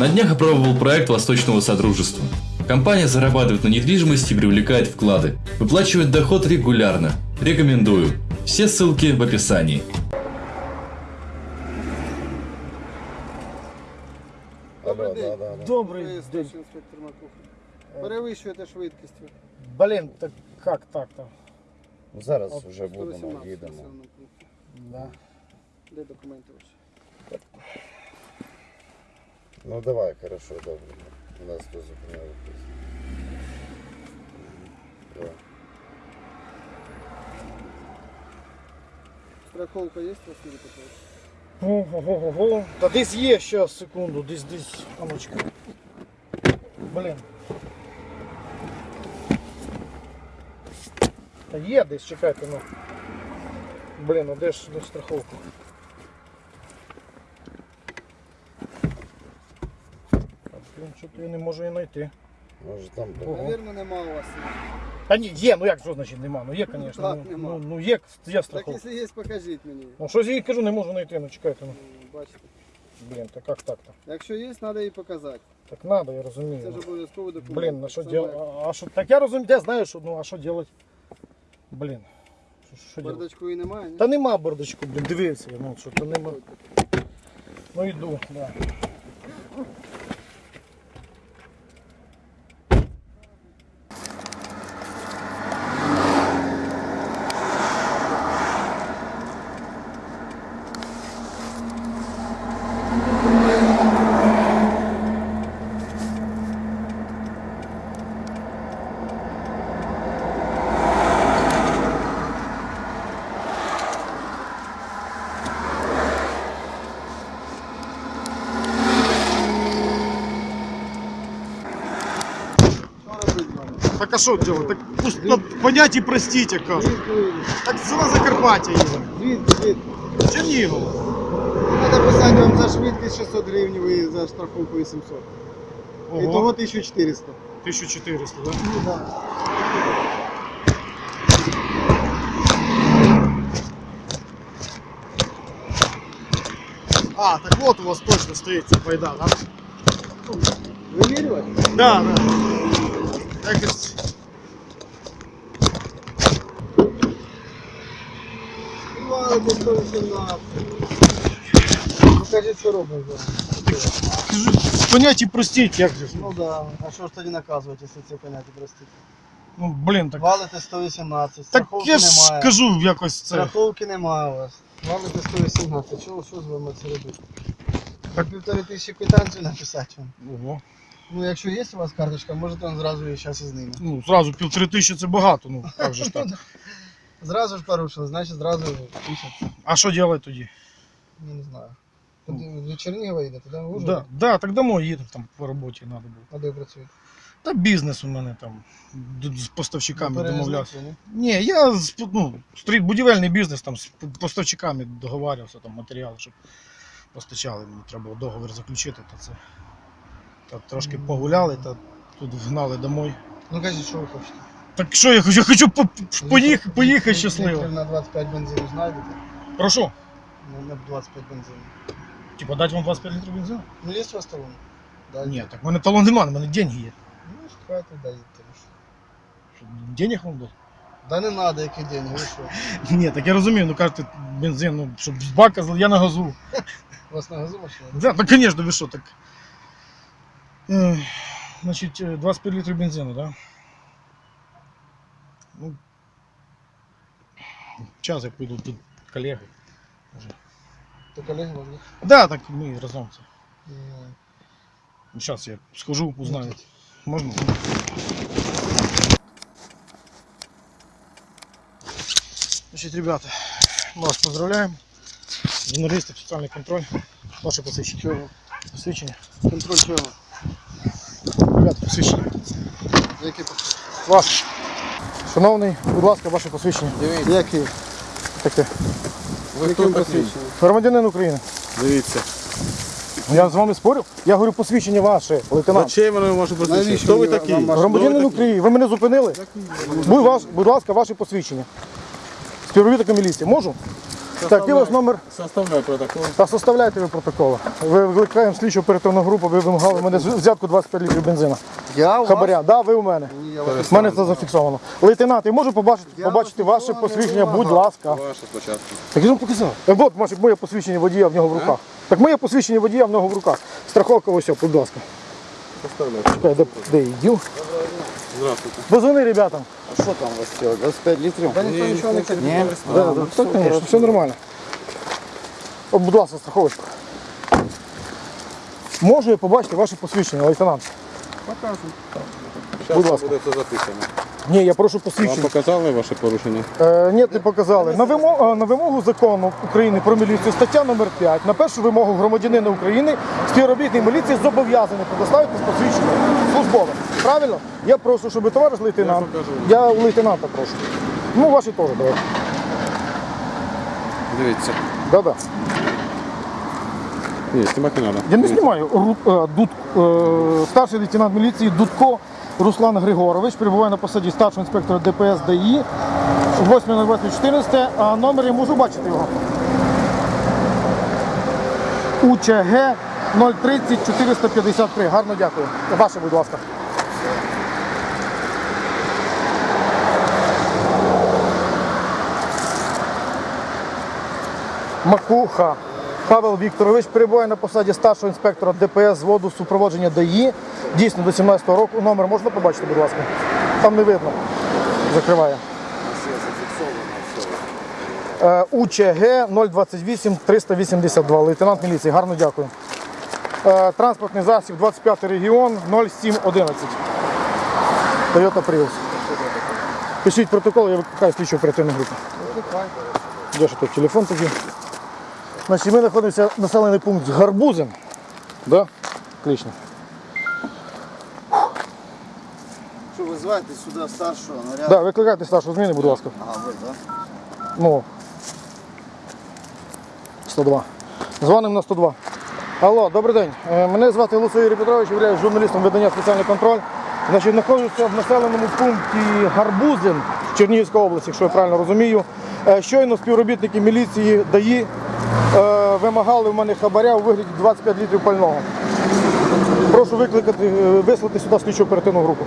На днях опробовал проект Восточного Содружества. Компания зарабатывает на недвижимости и привлекает вклады. Выплачивает доход регулярно. Рекомендую. Все ссылки в описании. Добрий день. да, да. Добрий Ви день. старший інспектор Макуха. Перевищуєте швидкість. ви. Блін, так як так-то? Ну, Зараз От вже будемо, 118 їдемо. населеного пункту. Да. Де документи ваші? Ну давай, хорошо, добре. У нас тут зупиняли. Страховка є у вас Юрій Петрович? Ого-го-го. Та десь є щас, секунду, десь десь. Аночка. Блін. Та є десь, чекайте, ну. Блін, а де ж де ж страховка? Та, Блін, що то я не можу її знайти. Може там Ого. Навірно, нема у вас. Та ні, є, ну як що значить нема? Ну є, звісно. так, ну, нема. ну, ну є, є Так, страховка. якщо є, покажіть мені. Ну щось я їй кажу, не можу знайти, ну чекайте, ну. Ну, Бачите. Блін, так як так-то? Якщо є, треба її показати. Так надо, я розумію. Це ж ну. обов'язковий документ. Блін, на що делать? так. А, а що? Так я розумію, я знаю, що ну а що делать? Блін. Що, що делать? Бардачку і немає, ні? Та нема бардачку, блін, дивився, я, ну що то нема. Ну йду, да. Так а що делать? Так пусть ну, понять і простіть, яка. Звідки ви? Так село Закарпаття їде. Звідки, звідки? Чернігов. Треба писати вам за швидкість 600 гривень і за страховку 800. І того Ого, 1400. 1400, да? Ну, да. А, так вот у вас точно стоїть ця байда, да? Вимірювати? Да, да. Якось Десь 118. Покажіть, що робить зараз. понять простіть, як же. ж. Ну да. А що ж тоді наказувати, якщо це поняття простите? Ну, блін, так. Валите 118, Так страховки я ж немає. кажу якось це. Страховки немає у вас. Валите 118. Що, що з вами це робити? Так півтори тисячі квитанцію написати вам. Ого. Ну якщо є у вас карточка, можете он зразу її зараз і знімати. Ну, зразу півтори тисячі це багато, ну як же ж так. Зразу ж порушили, значить зразу тисяч. А що робити тоді? Не знаю. Куди до Чернігова їдете, да? В Да, Ужгород? да, так домой їдемо там по роботі треба було. А де працюєте? Та бізнес у мене там д- з поставщиками Ну, домовлявся. ні? Ні, я з- ну, стріт будівельний бізнес там з п- поставщиками договарювався, там матеріали, щоб постачали. Мені треба було договір заключити, то це. Та трошки погуляли, та тут вгнали домой. Ну кажіть, що ви хочете? Так що я хочу? Я хочу по- поїхати, поїхати Літрів щасливо. На 25 бензину знайдете? Прошу. На, на 25 бензину. Типа дати вам 25 літрів бензину? Ну є у вас талон? Да, Ні, так в мене талон немає, в мене деньги є. Ну, хватит даєте. Що, Денег вам дати? Да не надо, які деньги, ви що? Ні, так я розумію, ну кажете, бензин, ну, щоб з бака, зл- я на газу. У вас на газу машина? Да, ну, конечно, ви що, так. Е, Значить, е, 25 літрів бензину, да? Ну, час я піду тут колеги. То колеги вам, Да, так ми разом це. ні? Зараз я схожу, узнаю. Можна? Значить, ребята, ми вас поздравляємо. Журналісти, соціальний контроль. Ваше посвідчення. Чого? Посвідчення. Контроль чого? Ребята, посвідчення. Які посвідчення? Вас. Шановний, будь ласка, ваше посвідчення. Дивіться. Які? Таке. Ви хто посвідченням? Громадянин України. Дивіться. Я з вами спорю? Я говорю посвідчення ваше, лейтенант. Зачем воно може посвідчити? Хто ви такі? Громадянин? України, ви мене зупинили? Будь, ваш, будь ласка, ваше посвідчення. Співробітника міліції. Можу? Так, у вас номер? Составляю протокол. Та составляйте ви протоколи. Ви викликаємо слідчу оперативну групу, ви вимагали мене взятку 25 літрів бензина. Я у вас? Хабаря, да, ви у мене. Ні, я вас У мене це зафіксовано. Лейтенант, я можу побачити, Я побачити вас ваше посвідчення, будь ласка. Ваше спочатку. Так я ж вам показав. Е, От, може, моє посвідчення водія в нього в руках. Так моє посвідчення водія в нього в руках. Страховка ось, будь ласка. Составляю. Чекай, де, де я йду? Здравствуйте. Позвони ребятам. А що там у вас цього? 25 литров? Да ніхто ничего не каже. Ні. Да, да, все, конечно, все нормально. О, будь ласка, страховочку. Можу я побачити ваше посвідчення, лейтенант? Покажу. Будь Зараз ласка. буде це записано. Ні, я прошу Вам посвідчення. показали ваше порушення? Е, ні, не показали. На вимогу, на вимогу закону України про міліцію, стаття номер 5, на першу вимогу громадянина України, співробітник міліції зобов'язаний предоставити посвідчення службове. Правильно? Я прошу, щоб товариш лейтенант. Я покажу. Я у лейтенанта прошу. Ну, ваші теж давайте. Дивіться. Да-да. Ні, знімати не треба. Я не знімаю. Ру- е, Дуд, е, старший лейтенант міліції Дудко Руслан Григорович перебуває на посаді старшого інспектора ДПС ДАІ 8.08.14, а номер я можу бачити його. УЧГ 030 453. Гарно дякую. Ваше, будь ласка. Макуха Павел Вікторович перебуває на посаді старшого інспектора ДПС з воду супроводження ДАІ. Дійсно до 17-го року. Номер можна побачити, будь ласка. Там не видно. Закриває. УЧГ 028 382. Лейтенант міліції. Гарно дякую. Е, Транспортний засіб 25 регіон 0711. Toyota Prius. Пишіть протокол, я викликаю слідчу оперативну групу. Де ж тут телефон тоді? Значить, ми знаходимося населений пункт Гарбузин. Да? Отлично. Що ви зваєте сюди старшого наряду? Да, викликайте старшу зміни, будь ласка. Ага, ви, так? Ну. 102. Дзвонимо на 102. Алло, добрий день. Е, Мене звати Луцей Юрій Петрович, я журналістом видання спеціальний контроль. Значить, знаходжуся в населеному пункті Гарбузин Чернігівської області, якщо я правильно розумію. Е, Щойно співробітники міліції ДАІ вимагали в мене хабаря у вигляді 25 літрів пального. Прошу викликати, е, вислати сюди слідчу оперативну групу.